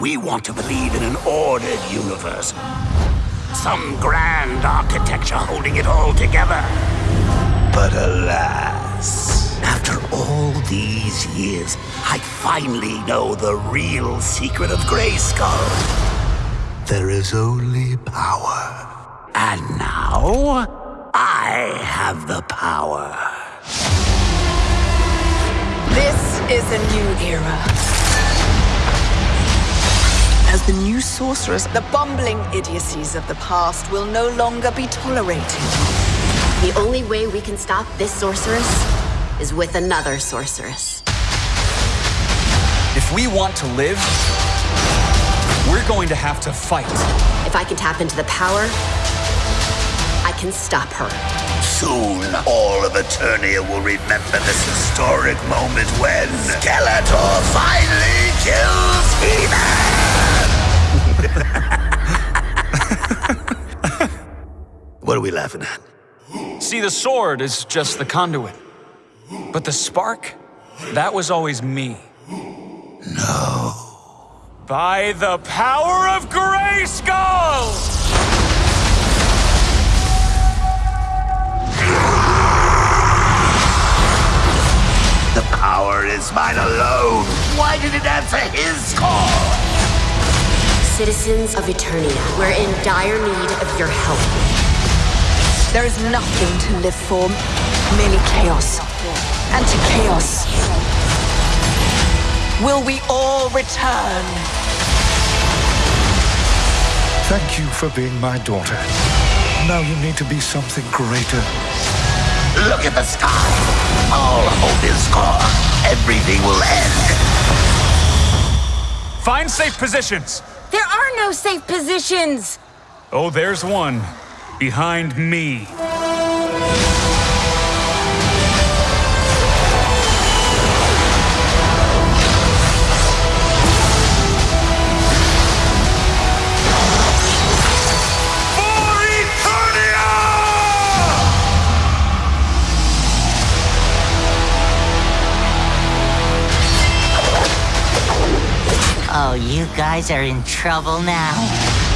We want to believe in an ordered universe. Some grand architecture holding it all together. But alas, after all these years, I finally know the real secret of Grayskull. There is only power. And now, I have the power. Is a new era. As the new sorceress, the bumbling idiocies of the past will no longer be tolerated. The only way we can stop this sorceress is with another sorceress. If we want to live, we're going to have to fight. If I can tap into the power, I can stop her. Soon, all of Eternia will remember this historic moment when Skeletor finally kills He-Man! what are we laughing at? See, the sword is just the conduit. But the spark, that was always me. No. By the power of Grayskull! Power mine alone. Why did it answer his call? Citizens of Eternia, we're in dire need of your help. There is nothing to live for, merely chaos. And to chaos, will we all return? Thank you for being my daughter. Now you need to be something greater. Look at the sky. All hope is gone. Everything will end. Find safe positions. There are no safe positions! Oh, there's one. Behind me. Oh, you guys are in trouble now.